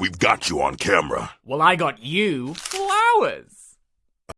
We've got you on camera. Well, I got you flowers.